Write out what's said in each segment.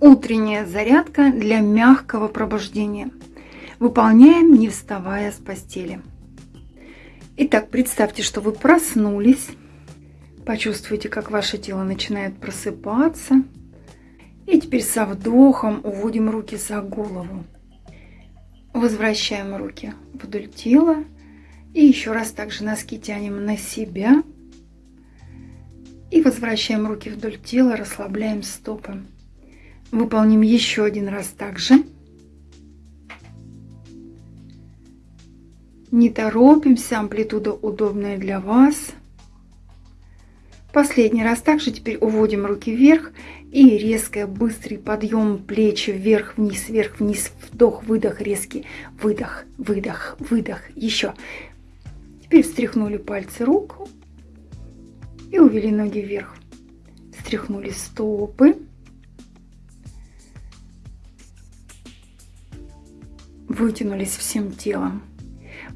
Утренняя зарядка для мягкого пробуждения. Выполняем, не вставая с постели. Итак, представьте, что вы проснулись. Почувствуйте, как ваше тело начинает просыпаться. И теперь со вдохом уводим руки за голову. Возвращаем руки вдоль тела. И еще раз также носки тянем на себя. И возвращаем руки вдоль тела, расслабляем стопы. Выполним еще один раз также. Не торопимся, амплитуда удобная для вас. Последний раз также теперь уводим руки вверх и резкий быстрый подъем плечи вверх, вниз, вверх, вниз, вдох, выдох, резкий, выдох, выдох, выдох, еще. Теперь встряхнули пальцы рук и увели ноги вверх. Встряхнули стопы. Вытянулись всем телом.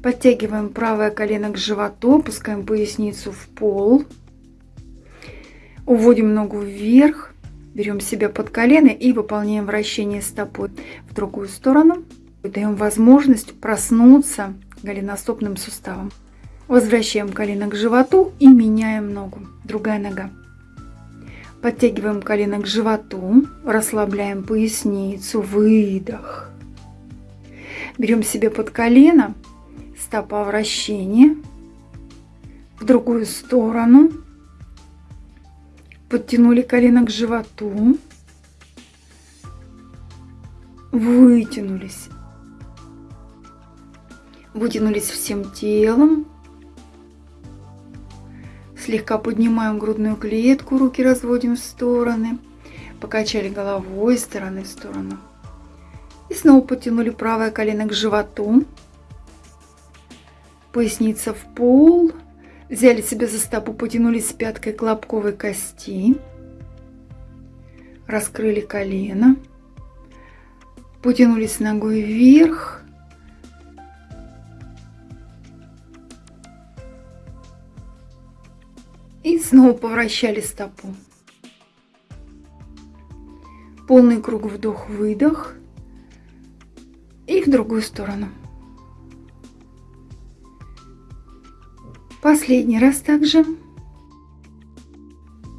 Подтягиваем правое колено к животу, опускаем поясницу в пол. Уводим ногу вверх, берем себя под колено и выполняем вращение стопой в другую сторону. Даем возможность проснуться голеностопным суставом. Возвращаем колено к животу и меняем ногу. Другая нога. Подтягиваем колено к животу, расслабляем поясницу, выдох. Берем себе под колено, стопа вращения, в другую сторону. Подтянули колено к животу. Вытянулись. Вытянулись всем телом. Слегка поднимаем грудную клетку, руки разводим в стороны. Покачали головой из стороны в сторону. Снова потянули правое колено к животу. Поясница в пол. Взяли себя за стопу, потянулись с пяткой к лобковой кости. Раскрыли колено. Потянулись ногой вверх. И снова повращали стопу. Полный круг вдох-выдох и в другую сторону. Последний раз также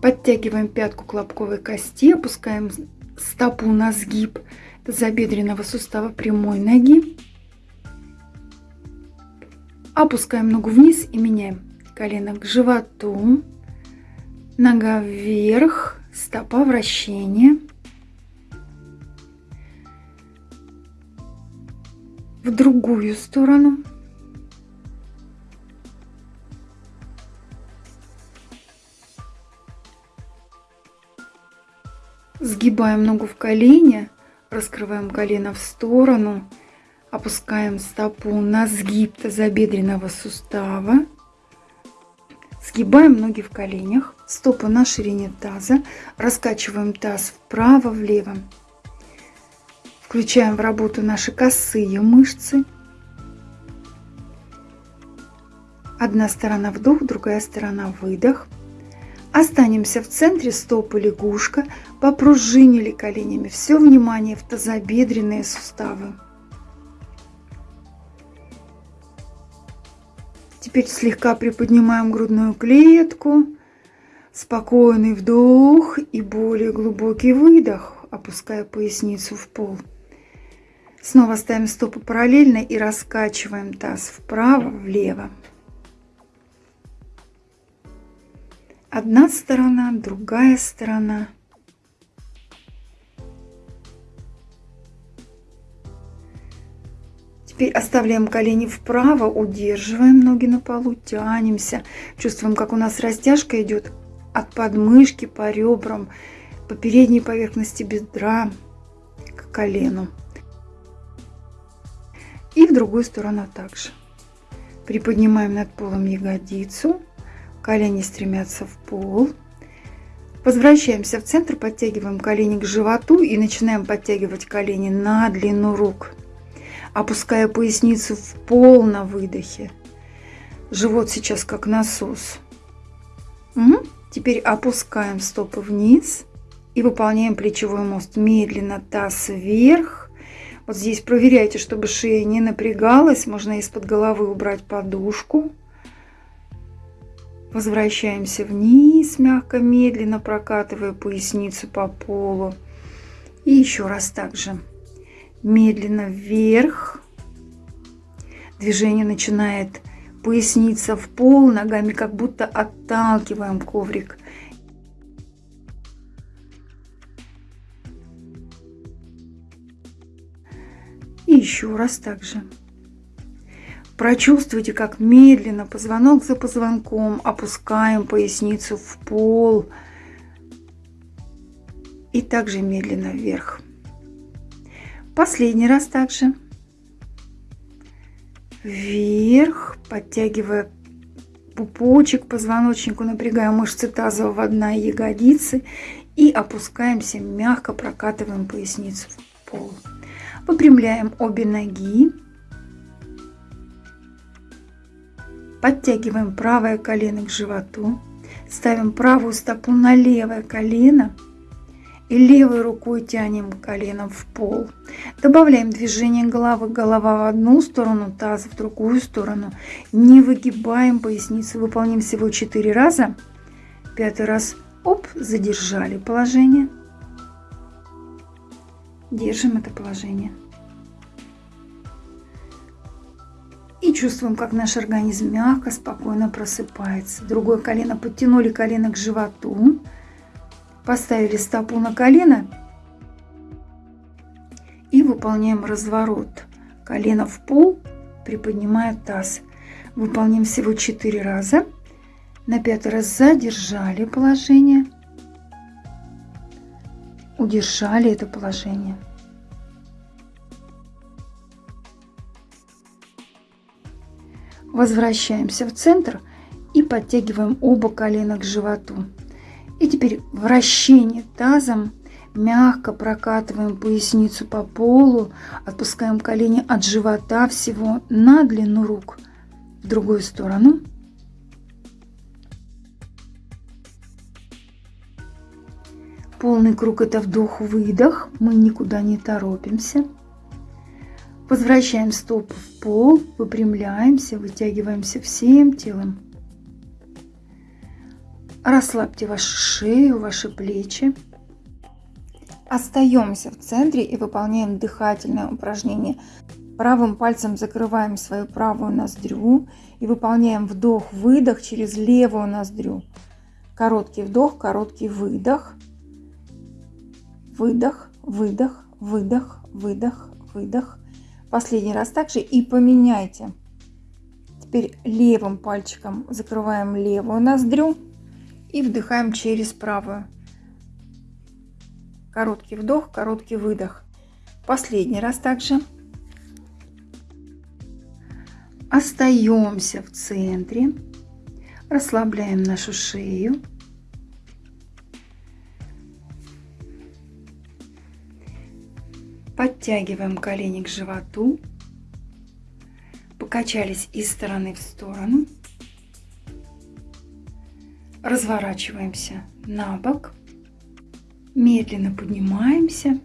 подтягиваем пятку к лобковой кости, опускаем стопу на сгиб тазобедренного сустава прямой ноги. Опускаем ногу вниз и меняем колено к животу, нога вверх, стопа вращения. В другую сторону. Сгибаем ногу в колени, раскрываем колено в сторону, опускаем стопу на сгиб тазобедренного сустава. Сгибаем ноги в коленях, стопы на ширине таза, раскачиваем таз вправо-влево. Включаем в работу наши косые мышцы. Одна сторона вдох, другая сторона выдох. Останемся в центре стопы лягушка, попружинили коленями. Все внимание в тазобедренные суставы. Теперь слегка приподнимаем грудную клетку. Спокойный вдох и более глубокий выдох, опуская поясницу в пол. Снова ставим стопы параллельно и раскачиваем таз вправо-влево. Одна сторона, другая сторона. Теперь оставляем колени вправо, удерживаем ноги на полу, тянемся. Чувствуем, как у нас растяжка идет от подмышки по ребрам, по передней поверхности бедра к колену. И в другую сторону также. Приподнимаем над полом ягодицу. Колени стремятся в пол. Возвращаемся в центр, подтягиваем колени к животу и начинаем подтягивать колени на длину рук. Опуская поясницу в пол на выдохе. Живот сейчас как насос. Угу. Теперь опускаем стопы вниз. И выполняем плечевой мост. Медленно таз вверх. Вот здесь проверяйте, чтобы шея не напрягалась. Можно из-под головы убрать подушку. Возвращаемся вниз, мягко, медленно прокатывая поясницу по полу. И еще раз также. Медленно вверх. Движение начинает поясница в пол, ногами как будто отталкиваем коврик. Еще раз также. Прочувствуйте, как медленно, позвонок за позвонком, опускаем поясницу в пол. И также медленно вверх. Последний раз также. Вверх, подтягивая пупочек, позвоночнику, напрягая мышцы тазового дна и ягодицы. И опускаемся, мягко прокатываем поясницу в пол. Выпрямляем обе ноги. Подтягиваем правое колено к животу. Ставим правую стопу на левое колено. И левой рукой тянем коленом в пол. Добавляем движение головы. Голова в одну сторону, таз в другую сторону. Не выгибаем поясницу. Выполним всего 4 раза. Пятый раз. Оп, задержали положение. Держим это положение. И чувствуем, как наш организм мягко, спокойно просыпается. Другое колено подтянули колено к животу. Поставили стопу на колено. И выполняем разворот. Колено в пол, приподнимая таз. Выполним всего 4 раза. На пятый раз задержали положение. Удержали это положение. Возвращаемся в центр и подтягиваем оба колена к животу. И теперь вращение тазом. Мягко прокатываем поясницу по полу, отпускаем колени от живота всего на длину рук в другую сторону. Полный круг это вдох-выдох, мы никуда не торопимся. Возвращаем стопы в пол, выпрямляемся, вытягиваемся всем телом. Расслабьте вашу шею, ваши плечи. Остаемся в центре и выполняем дыхательное упражнение. Правым пальцем закрываем свою правую ноздрю и выполняем вдох-выдох через левую ноздрю. Короткий вдох, короткий выдох. Выдох, выдох, выдох, выдох, выдох. Последний раз также и поменяйте. Теперь левым пальчиком закрываем левую ноздрю и вдыхаем через правую. Короткий вдох, короткий выдох. Последний раз также. Остаемся в центре. Расслабляем нашу шею. Подтягиваем колени к животу. Покачались из стороны в сторону. Разворачиваемся на бок. Медленно поднимаемся.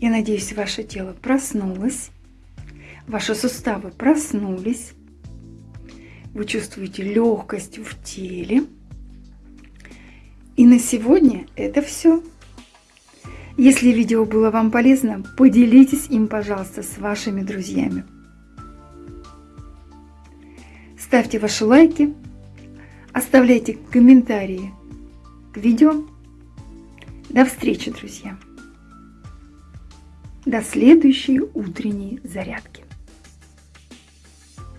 Я надеюсь, ваше тело проснулось. Ваши суставы проснулись. Вы чувствуете легкость в теле. И на сегодня это все. Если видео было вам полезно, поделитесь им, пожалуйста, с вашими друзьями. Ставьте ваши лайки, оставляйте комментарии к видео. До встречи, друзья! До следующей утренней зарядки!